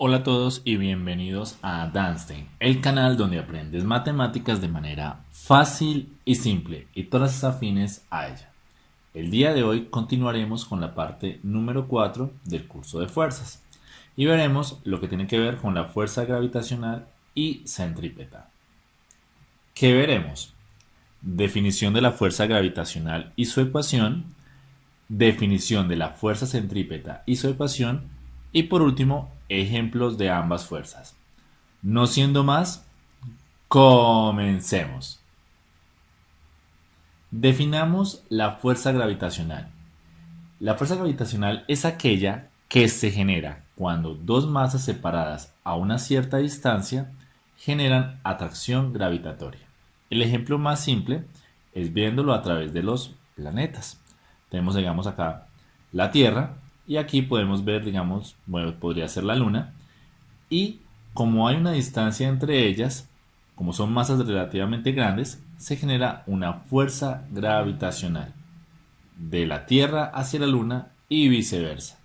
Hola a todos y bienvenidos a Danstein, el canal donde aprendes matemáticas de manera fácil y simple y todas afines a ella. El día de hoy continuaremos con la parte número 4 del curso de fuerzas y veremos lo que tiene que ver con la fuerza gravitacional y centrípeta. ¿Qué veremos? Definición de la fuerza gravitacional y su ecuación, definición de la fuerza centrípeta y su ecuación y por último ejemplos de ambas fuerzas. No siendo más, comencemos. Definamos la fuerza gravitacional. La fuerza gravitacional es aquella que se genera cuando dos masas separadas a una cierta distancia generan atracción gravitatoria. El ejemplo más simple es viéndolo a través de los planetas. Tenemos, digamos, acá la Tierra y aquí podemos ver, digamos, bueno, podría ser la Luna. Y como hay una distancia entre ellas, como son masas relativamente grandes, se genera una fuerza gravitacional de la Tierra hacia la Luna y viceversa.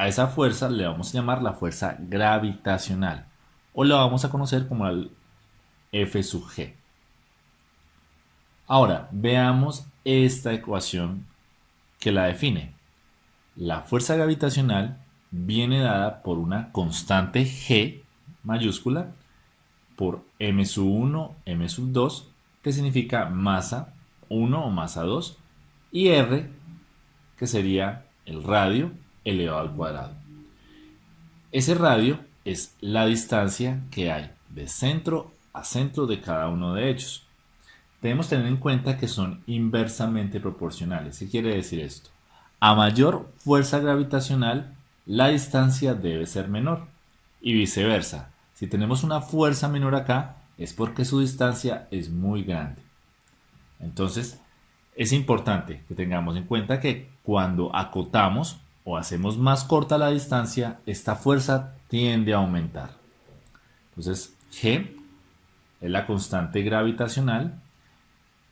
A esa fuerza le vamos a llamar la fuerza gravitacional o la vamos a conocer como el F sub G. Ahora, veamos esta ecuación que la define. La fuerza gravitacional viene dada por una constante G mayúscula por m sub 1, m sub 2, que significa masa 1 o masa 2, y r, que sería el radio elevado al cuadrado. Ese radio es la distancia que hay de centro a centro de cada uno de ellos. Debemos tener en cuenta que son inversamente proporcionales. ¿Qué quiere decir esto? A mayor fuerza gravitacional, la distancia debe ser menor. Y viceversa, si tenemos una fuerza menor acá, es porque su distancia es muy grande. Entonces, es importante que tengamos en cuenta que cuando acotamos o hacemos más corta la distancia, esta fuerza tiende a aumentar. Entonces, G es la constante gravitacional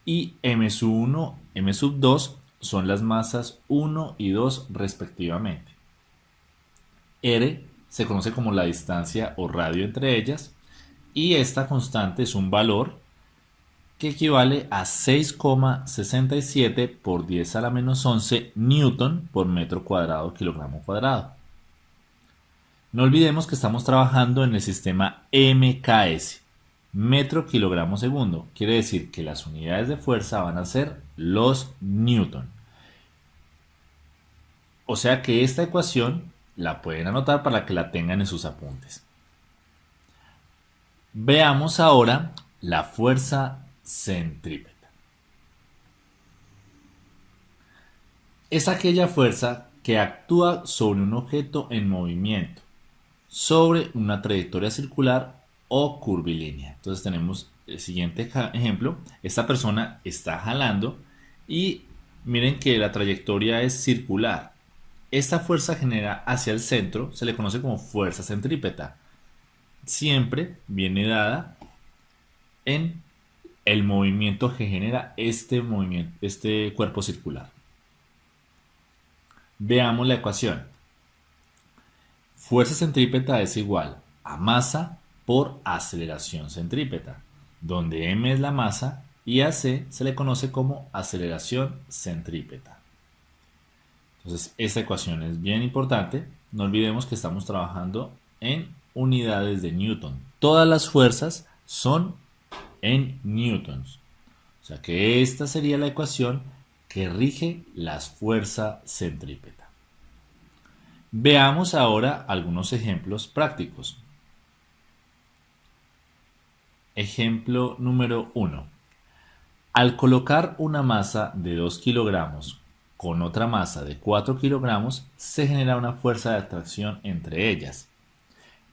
y m sub 1, m sub 2 son las masas 1 y 2 respectivamente. R se conoce como la distancia o radio entre ellas y esta constante es un valor que equivale a 6,67 por 10 a la menos 11 newton por metro cuadrado kilogramo cuadrado. No olvidemos que estamos trabajando en el sistema MKS, metro kilogramo segundo. Quiere decir que las unidades de fuerza van a ser los newton. O sea que esta ecuación la pueden anotar para que la tengan en sus apuntes. Veamos ahora la fuerza centrípeta. Es aquella fuerza que actúa sobre un objeto en movimiento, sobre una trayectoria circular o curvilínea. Entonces tenemos el siguiente ejemplo. Esta persona está jalando y miren que la trayectoria es circular. Esta fuerza genera hacia el centro, se le conoce como fuerza centrípeta. Siempre viene dada en el movimiento que genera este, movimiento, este cuerpo circular. Veamos la ecuación. Fuerza centrípeta es igual a masa por aceleración centrípeta, donde m es la masa y a c se le conoce como aceleración centrípeta. Entonces, esta ecuación es bien importante. No olvidemos que estamos trabajando en unidades de Newton. Todas las fuerzas son en newtons. O sea que esta sería la ecuación que rige la fuerza centrípeta. Veamos ahora algunos ejemplos prácticos. Ejemplo número 1. Al colocar una masa de 2 kilogramos con otra masa de 4 kilogramos, se genera una fuerza de atracción entre ellas.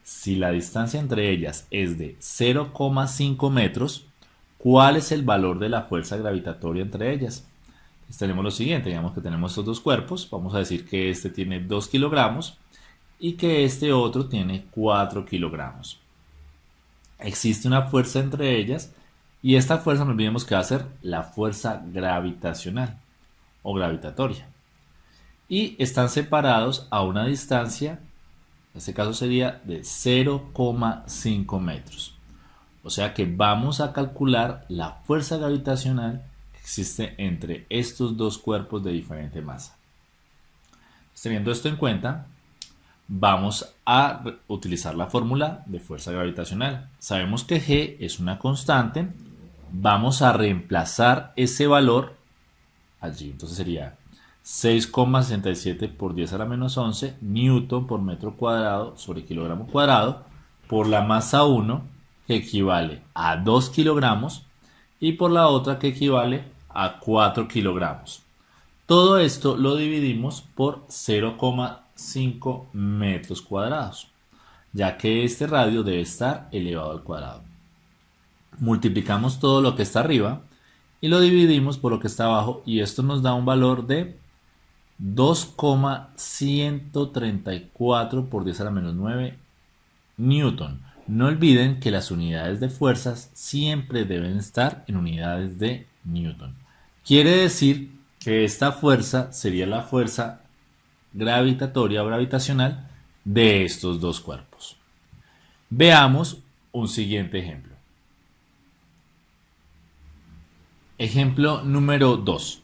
Si la distancia entre ellas es de 0,5 metros, ¿cuál es el valor de la fuerza gravitatoria entre ellas? tenemos lo siguiente, digamos que tenemos estos dos cuerpos, vamos a decir que este tiene 2 kilogramos y que este otro tiene 4 kilogramos. Existe una fuerza entre ellas y esta fuerza no olvidemos que va a ser la fuerza gravitacional o gravitatoria. Y están separados a una distancia, en este caso sería de 0,5 metros. O sea que vamos a calcular la fuerza gravitacional que existe entre estos dos cuerpos de diferente masa. Teniendo esto en cuenta, vamos a utilizar la fórmula de fuerza gravitacional. Sabemos que G es una constante. Vamos a reemplazar ese valor allí. Entonces sería 6,67 por 10 a la menos 11 newton por metro cuadrado sobre kilogramo cuadrado por la masa 1 que equivale a 2 kilogramos y por la otra que equivale a 4 kilogramos. Todo esto lo dividimos por 0,5 metros cuadrados, ya que este radio debe estar elevado al cuadrado. Multiplicamos todo lo que está arriba y lo dividimos por lo que está abajo y esto nos da un valor de 2,134 por 10 a la menos 9 newton. No olviden que las unidades de fuerzas siempre deben estar en unidades de newton. Quiere decir que esta fuerza sería la fuerza gravitatoria o gravitacional de estos dos cuerpos. Veamos un siguiente ejemplo. Ejemplo número 2.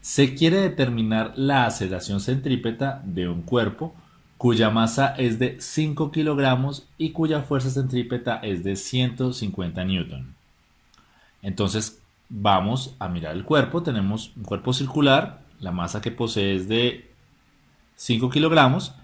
Se quiere determinar la aceleración centrípeta de un cuerpo cuya masa es de 5 kilogramos y cuya fuerza centrípeta es de 150 newton. Entonces, vamos a mirar el cuerpo. Tenemos un cuerpo circular, la masa que posee es de 5 kilogramos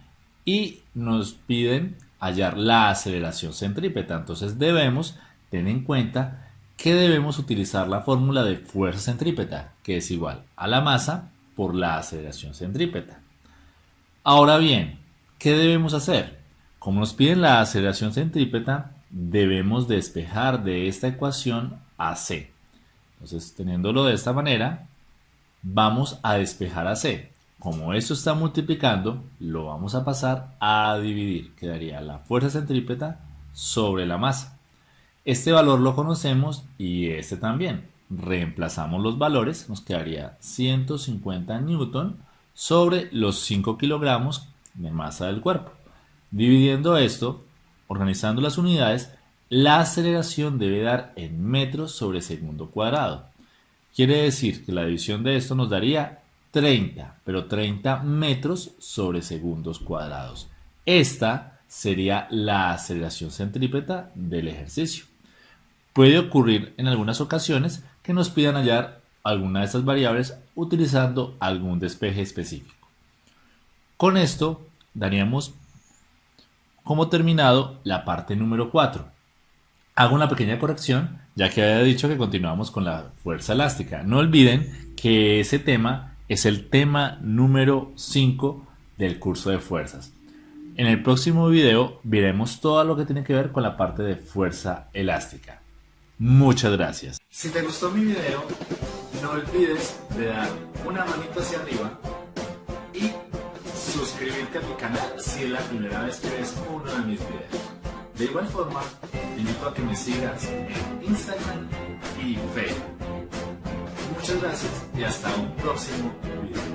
y nos piden hallar la aceleración centrípeta. Entonces debemos tener en cuenta que debemos utilizar la fórmula de fuerza centrípeta, que es igual a la masa por la aceleración centrípeta. Ahora bien, ¿qué debemos hacer? Como nos piden la aceleración centrípeta, debemos despejar de esta ecuación a c. Entonces, teniéndolo de esta manera, vamos a despejar a C. Como esto está multiplicando, lo vamos a pasar a dividir. Quedaría la fuerza centrípeta sobre la masa. Este valor lo conocemos y este también. Reemplazamos los valores, nos quedaría 150 newton sobre los 5 kilogramos de masa del cuerpo. Dividiendo esto, organizando las unidades, la aceleración debe dar en metros sobre segundo cuadrado. Quiere decir que la división de esto nos daría 30, pero 30 metros sobre segundos cuadrados. Esta sería la aceleración centrípeta del ejercicio. Puede ocurrir en algunas ocasiones que nos pidan hallar alguna de estas variables utilizando algún despeje específico. Con esto daríamos como terminado la parte número 4. Hago una pequeña corrección, ya que había dicho que continuamos con la fuerza elástica. No olviden que ese tema es el tema número 5 del curso de fuerzas. En el próximo video veremos todo lo que tiene que ver con la parte de fuerza elástica. Muchas gracias. Si te gustó mi video, no olvides de dar una manito hacia arriba y suscribirte a mi canal si es la primera vez que ves uno de mis videos. De igual forma, te invito a que me sigas en Instagram y Facebook. Muchas gracias y hasta un próximo video.